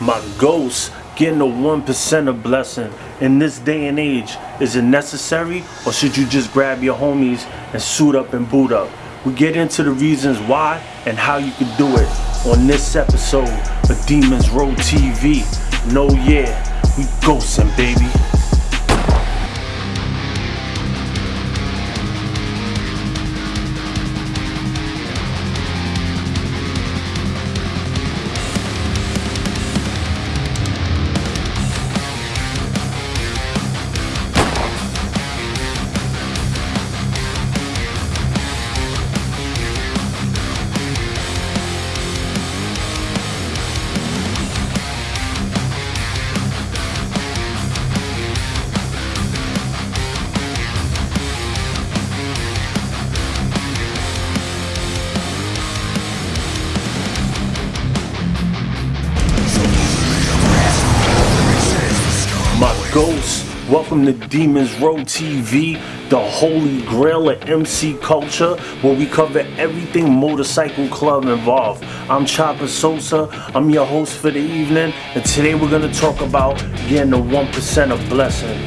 My ghost getting a 1% of blessing in this day and age. Is it necessary or should you just grab your homies and suit up and boot up? We get into the reasons why and how you can do it on this episode of Demons Row TV. No, yeah, we ghosting, baby. Ghosts. Welcome to Demons Row TV, the holy grail of MC culture, where we cover everything motorcycle club involved. I'm Chopper Sosa, I'm your host for the evening, and today we're gonna talk about getting the 1% of blessing.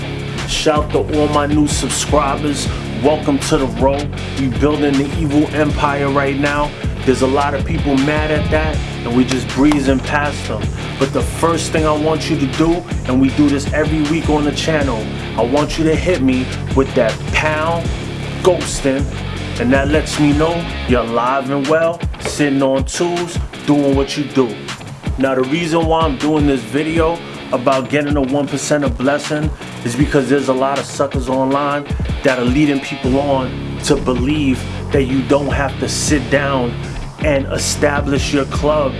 Shout to all my new subscribers. Welcome to the row. We building the evil empire right now. There's a lot of people mad at that, and we just breezing past them. But the first thing I want you to do, and we do this every week on the channel, I want you to hit me with that pound ghosting, and that lets me know you're alive and well, sitting on tools, doing what you do. Now the reason why I'm doing this video about getting a 1% of blessing is because there's a lot of suckers online that are leading people on to believe that you don't have to sit down and establish your club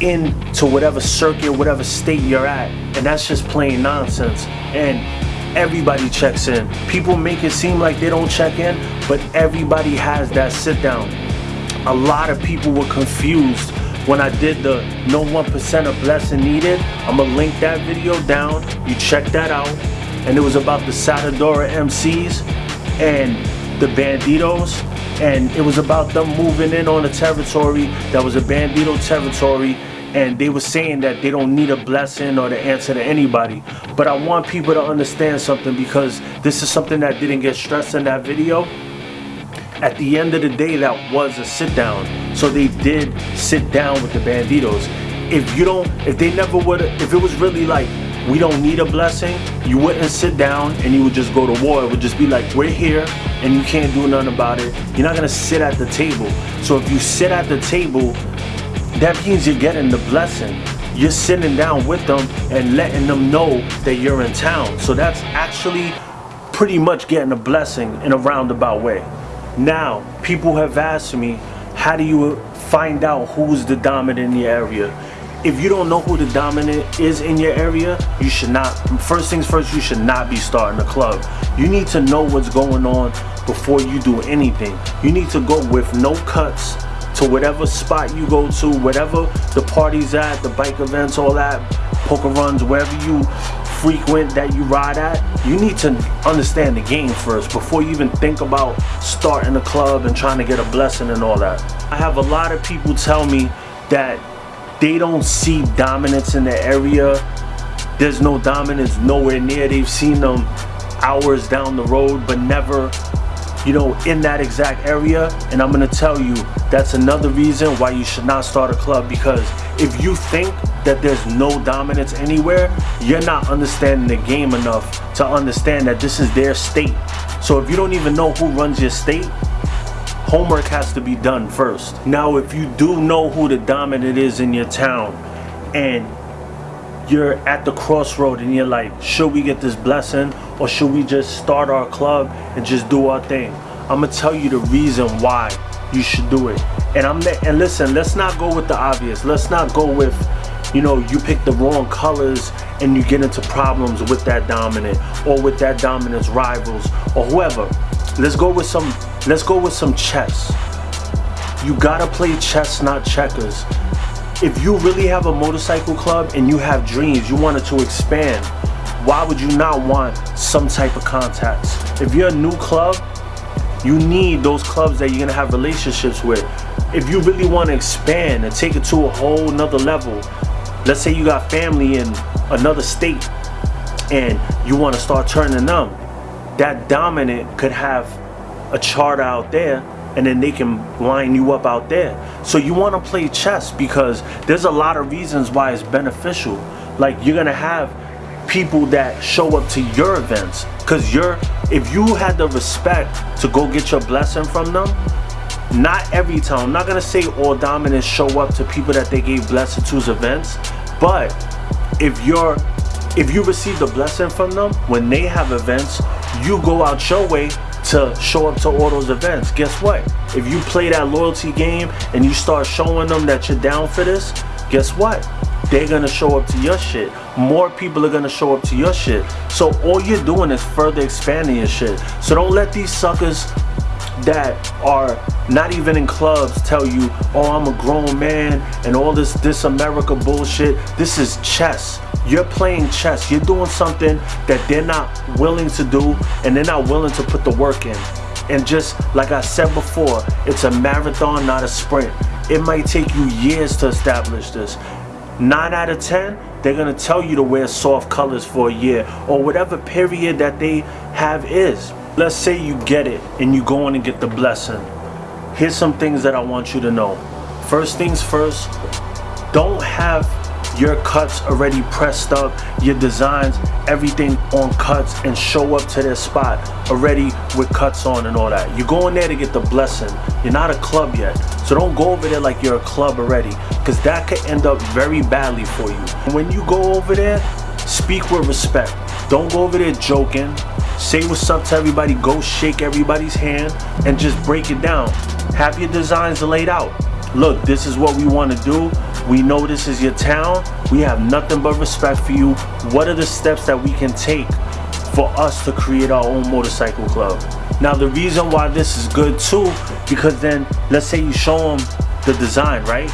into whatever circuit, whatever state you're at. And that's just plain nonsense. And everybody checks in. People make it seem like they don't check in, but everybody has that sit down. A lot of people were confused when I did the no 1% of blessing needed. I'm gonna link that video down. You check that out. And it was about the Satudarah MCs and the Bandidos and it was about them moving in on a territory that was a Bandido territory. And they were saying that they don't need a blessing or the answer to anybody. But i want people to understand something because this is something that didn't get stressed in that video. At the end of the day that was a sit down so they did sit down with the Bandidos. If you don't if they never would if it was really like we don't need a blessing, you wouldn't sit down and you would just go to war. It would just be like, we're here and you can't do nothing about it. You're not gonna sit at the table. So if you sit at the table, that means you're getting the blessing. You're sitting down with them and letting them know that you're in town. So that's actually pretty much getting a blessing in a roundabout way. Now, people have asked me, how do you find out who's the dominant in the area? If you don't know who the dominant is in your area, you should not, first things first, you should not be starting a club. You need to know what's going on before you do anything. You need to go with no cuts to whatever spot you go to, whatever the party's at, the bike events, all that, poker runs, wherever you frequent that you ride at, you need to understand the game first before you even think about starting a club and trying to get a blessing and all that. I have a lot of people tell me that they don't see dominance in the area. There's no dominance nowhere near. They've seen them hours down the road, but never, you know, in that exact area. And I'm gonna tell you, that's another reason why you should not start a club because if you think that there's no dominance anywhere, you're not understanding the game enough to understand that this is their state. So if you don't even know who runs your state, homework has to be done first. Now, if you do know who the dominant is in your town and you're at the crossroad and you're like, should we get this blessing or should we just start our club and just do our thing? I'm gonna tell you the reason why you should do it. And I'm and listen, let's not go with the obvious. Let's not go with, you know, you pick the wrong colors and you get into problems with that dominant or with that dominant's rivals or whoever. Let's go with some let's go with some chess. You gotta play chess, not checkers. If you really have a motorcycle club and you have dreams, you want it to expand, why would you not want some type of contacts? If you're a new club, you need those clubs that you're gonna have relationships with. If you really want to expand and take it to a whole nother level, let's say you got family in another state and you want to start turning them, that dominant could have a chart out there and then they can line you up out there. So you want to play chess because there's a lot of reasons why it's beneficial. Like you're going to have people that show up to your events because you're if you had the respect to go get your blessing from them not every time i'm not gonna say all dominants show up to people that they gave blessing to's events but if you're if you receive the blessing from them when they have events you go out your way to show up to all those events guess what if you play that loyalty game and you start showing them that you're down for this guess what they're gonna show up to your shit. More people are gonna show up to your shit. So all you're doing is further expanding your shit. So don't let these suckers that are not even in clubs tell you, oh, I'm a grown man and all this this America bullshit. This is chess. You're playing chess. You're doing something that they're not willing to do and they're not willing to put the work in. And just like I said before, it's a marathon, not a sprint. It might take you years to establish this. 9 out of 10, they're going to tell you to wear soft colors for a year or whatever period that they have is. Let's say you get it and you go in and get the blessing. Here's some things that I want you to know. First things first, don't have your cuts already pressed up, your designs, everything on cuts and show up to their spot already with cuts on and all that. You're going there to get the blessing. You're not a club yet. So don't go over there like you're a club already because that could end up very badly for you. When you go over there, speak with respect. Don't go over there joking. Say what's up to everybody. Go shake everybody's hand and just break it down. Have your designs laid out. Look, this is what we want to do. We know this is your town. We have nothing but respect for you. What are the steps that we can take for us to create our own motorcycle club? Now, the reason why this is good too, because then let's say you show them the design, right?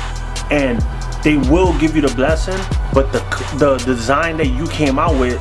And they will give you the blessing, but the, the design that you came out with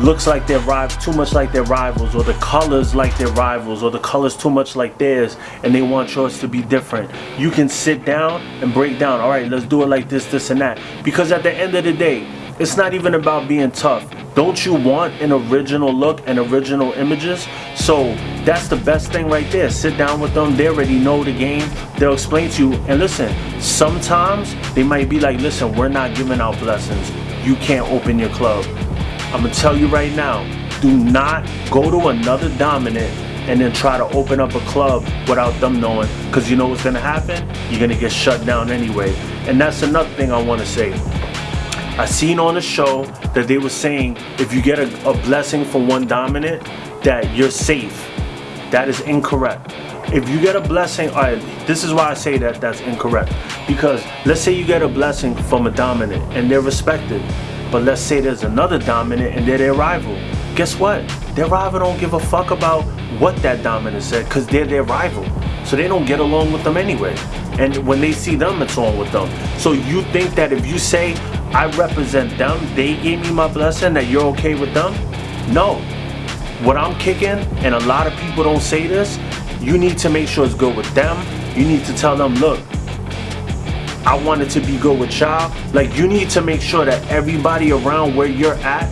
looks like they're too much like their rivals or the colors like their rivals or the colors too much like theirs and they want yours to be different. You can sit down and break down. All right let's do it like this this and that. Because at the end of the day it's not even about being tough. Don't you want an original look and original images? So that's the best thing right there. Sit down with them. They already know the game. They'll explain to you. And listen sometimes they might be like listen we're not giving out blessings. You can't open your club I'm gonna tell you right now, do not go to another dominant and then try to open up a club without them knowing because you know what's gonna happen? You're gonna get shut down anyway. And that's another thing I wanna say. I seen on the show that they were saying if you get a, a blessing from one dominant that you're safe. That is incorrect. If you get a blessing, all right, this is why I say that that's incorrect. Because let's say you get a blessing from a dominant and they're respected. But let's say there's another dominant and they're their rival. Guess what? Their rival don't give a fuck about what that dominant said because they're their rival. So they don't get along with them anyway. And when they see them, it's on with them. So you think that if you say, I represent them, they gave me my blessing, that you're okay with them? No. What I'm kicking, and a lot of people don't say this, you need to make sure it's good with them. You need to tell them, look, I want it to be good with y'all. Like you need to make sure that everybody around where you're at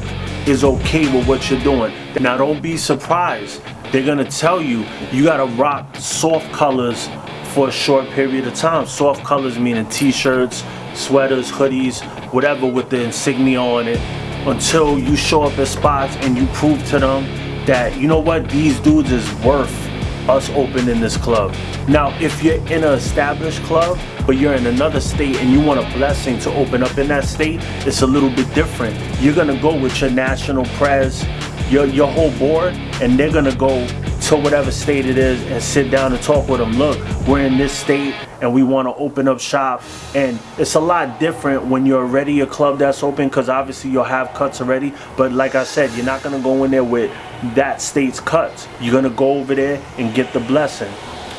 is okay with what you're doing. Now don't be surprised. They're gonna tell you you gotta rock soft colors for a short period of time. Soft colors meaning t-shirts, sweaters, hoodies, whatever with the insignia on it until you show up at spots and you prove to them that you know what these dudes is worth us opening this club. Now if you're in an established club but you're in another state and you want a blessing to open up in that state, it's a little bit different. You're gonna go with your national prez, your, your whole board, and they're gonna go to whatever state it is and sit down and talk with them. Look, we're in this state and we want to open up shop. And it's a lot different when you're already a club that's open because obviously you'll have cuts already. But like I said, you're not going to go in there with that state's cuts. You're to go over there and get the blessing.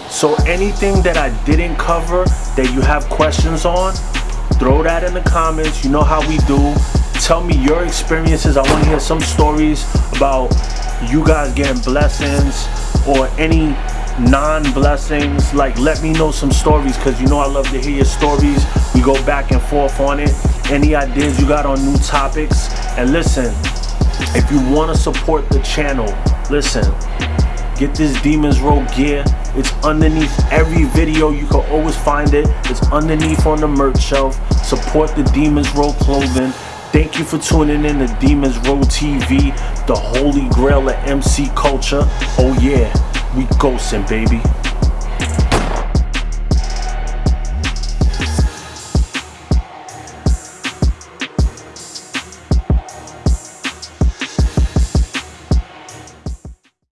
So anything that I didn't cover that you have questions on, throw that in the comments. You know how we do. Tell me your experiences. I want to hear some stories about you guys getting blessings or any non-blessings like let me know some stories because you know I love to hear your stories we go back and forth on it any ideas you got on new topics. And listen, if you want to support the channel, listen, get this Demons Row gear. It's underneath every video. You can always find it. It's underneath on the merch shelf. Support the Demons Row clothing. Thank you for tuning in to Demons Row TV, the holy grail of MC culture. Oh yeah, we ghosting, baby.